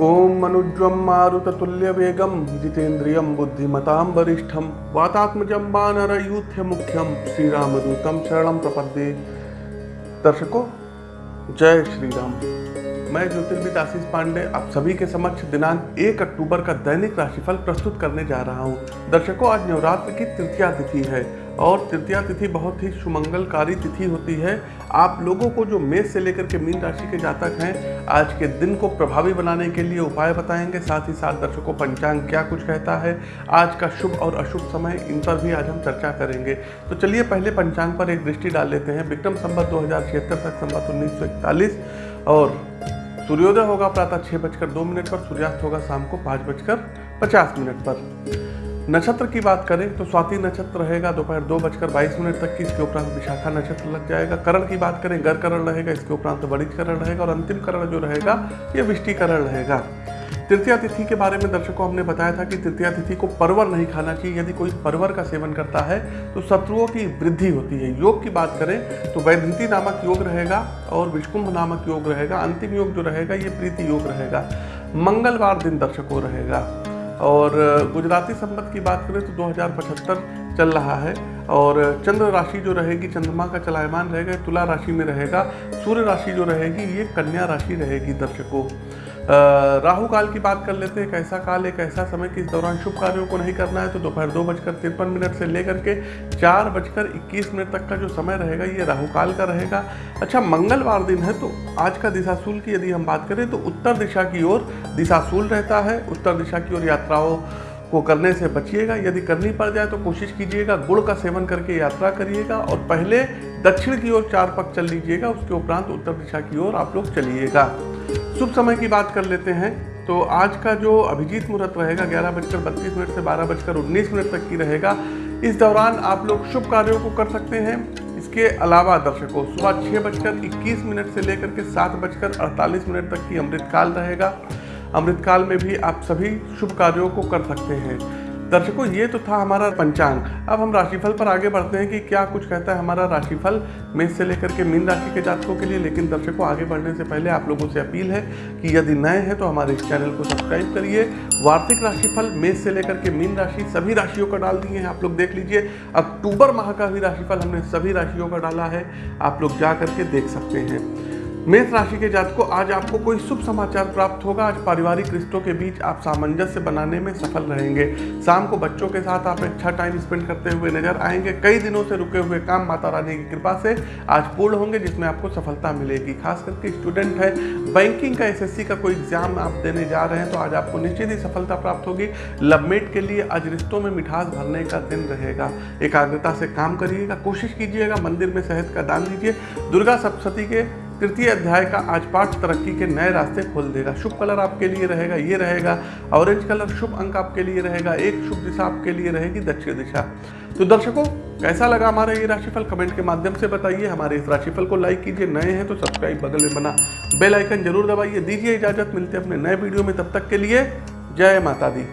मनुज्वं मारुततुल्यवेगं जितेन्द्रियं बुद्धिमतां वरिष्ठं वातात्मजं वानरयूथ्यमुख्यं श्रीरामदूतं शरणं प्रपद्ये। दर्शकों, जय श्री राम मैं ज्योतिर्विद आशीष पांडे, आप सभी के समक्ष दिनांक एक अक्टूबर का दैनिक राशिफल प्रस्तुत करने जा रहा हूँ। दर्शकों, आज नवरात्र की तृतीया तिथि है। और तृतीया तिथि बहुत ही सुमंगलकारी तिथि होती है। आप लोगों को जो मेष से लेकर के मीन राशि के जातक हैं, आज के दिन को प्रभावी बनाने के लिए उपाय बताएँगे। साथ ही साथ दर्शकों, पंचांग क्या कुछ कहता है? आज का शुभ और अशुभ समय, इन पर भी आज हम चर्चा करेंगे। तो चलिए पहले पंचांग पर एक दृष्टि डाल लेते हैं। विक्रम संबत दो हज़ार छिहत्तर तक संबत उन्नीस और सूर्योदय होगा प्रातः छः बजकर दो मिनट पर, सूर्यास्त होगा शाम को पाँच बजकर पचास मिनट पर। नक्षत्र की बात करें तो स्वाति नक्षत्र रहेगा दोपहर दो बजकर बाईस मिनट तक की, इसके उपरांत विशाखा नक्षत्र लग जाएगा। करण की बात करें, गर करण रहेगा, इसके उपरांत बड़िज करण रहेगा और अंतिम करण जो रहेगा, ये विष्टि करण रहेगा। तृतीया तिथि के बारे में दर्शकों हमने बताया था कि तृतीया तिथि को परवर नहीं खाना चाहिए। यदि कोई परवर का सेवन करता है तो शत्रुओं की वृद्धि होती है। योग की बात करें तो वैधंती नामक योग रहेगा और विष्कुंभ नामक योग रहेगा। अंतिम योग जो रहेगा, ये प्रीति योग रहेगा। मंगलवार दिन दर्शकों रहेगा। और गुजराती संबत की बात करें तो दो हज़ार पचहत्तर चल रहा है और चंद्र राशि जो रहेगी, चंद्रमा का चलायमान रहेगा, तुला राशि में रहेगा, सूर्य राशि जो रहेगी, ये कन्या राशि रहेगी दर्शकों। राहु काल की बात कर लेते हैं, कैसा काल एक ऐसा समय कि इस दौरान शुभ कार्यों को नहीं करना है तो दोपहर दो बजकर तिरपन मिनट से लेकर के चार बजकर इक्कीस मिनट तक का जो समय रहेगा, ये राहु काल का रहेगा। अच्छा मंगलवार दिन है तो आज का दिशाशूल की यदि हम बात करें तो उत्तर दिशा की ओर दिशाशूल रहता है। उत्तर दिशा की ओर यात्राओं को करने से बचिएगा, यदि करनी पड़ जाए तो कोशिश कीजिएगा गुड़ का सेवन करके यात्रा करिएगा और पहले दक्षिण की ओर चार पक चल लीजिएगा, उसके उपरांत उत्तर दिशा की ओर आप लोग चलिएगा। शुभ समय की बात कर लेते हैं। तो आज का जो अभिजीत मुहूर्त रहेगा, ग्यारह बजकर बत्तीस मिनट से बारह बजकर उन्नीस मिनट तक की रहेगा। इस दौरान आप लोग शुभ कार्यों को कर सकते हैं। इसके अलावा दर्शकों, सुबह छः बजकर इक्कीस मिनट से लेकर के सात बजकर अड़तालीस मिनट तक की अमृतकाल रहेगा। अमृतकाल में भी आप सभी शुभ कार्यों को कर सकते हैं। दर्शकों, ये तो था हमारा पंचांग। अब हम राशिफल पर आगे बढ़ते हैं कि क्या कुछ कहता है हमारा राशिफल मेष से लेकर के मीन राशि के जातकों के लिए। लेकिन दर्शकों, आगे बढ़ने से पहले आप लोगों से अपील है कि यदि नए हैं तो हमारे इस चैनल को सब्सक्राइब करिए। वार्षिक राशिफल, मेष से लेकर के मीन राशि, सभी राशियों का डाल दिए हैं, आप लोग देख लीजिए। अक्टूबर माह का भी राशिफल हमने सभी राशियों का डाला है, आप लोग जा करके देख सकते हैं। मेष राशि के जातकों, आज आपको कोई शुभ समाचार प्राप्त होगा। आज पारिवारिक रिश्तों के बीच आप सामंजस्य बनाने में सफल रहेंगे। शाम को बच्चों के साथ आप अच्छा टाइम स्पेंड करते हुए नज़र आएँगे। कई दिनों से रुके हुए काम माता रानी की कृपा से आज पूर्ण होंगे, जिसमें आपको सफलता मिलेगी। खास करके स्टूडेंट है बैंकिंग का एसएससी का कोई एग्ज़ाम आप देने जा रहे हैं तो आज आपको निश्चित ही सफलता प्राप्त होगी। लवमेट के लिए आज रिश्तों में मिठास भरने का दिन रहेगा। एकाग्रता से काम करिएगा, कोशिश कीजिएगा, मंदिर में शहद का दान दीजिए दुर्गा सप्तती के तृतीय अध्याय का आज पाठ तरक्की के नए रास्ते खोल देगा। शुभ कलर आपके लिए रहेगा, ये रहेगा। ऑरेंज कलर शुभ अंक आपके लिए रहेगा, एक शुभ दिशा आपके लिए रहेगी दक्षिण दिशा। तो दर्शकों, कैसा लगा हमारा ये राशिफल? कमेंट के माध्यम से बताइए। हमारे इस राशिफल को लाइक कीजिए, नए हैं तो सब्सक्राइब बगल में बना बेल आइकन ज़रूर दबाइए। दीजिए इजाज़त, मिलते हैं अपने नए वीडियो में। तब तक के लिए जय माता दी।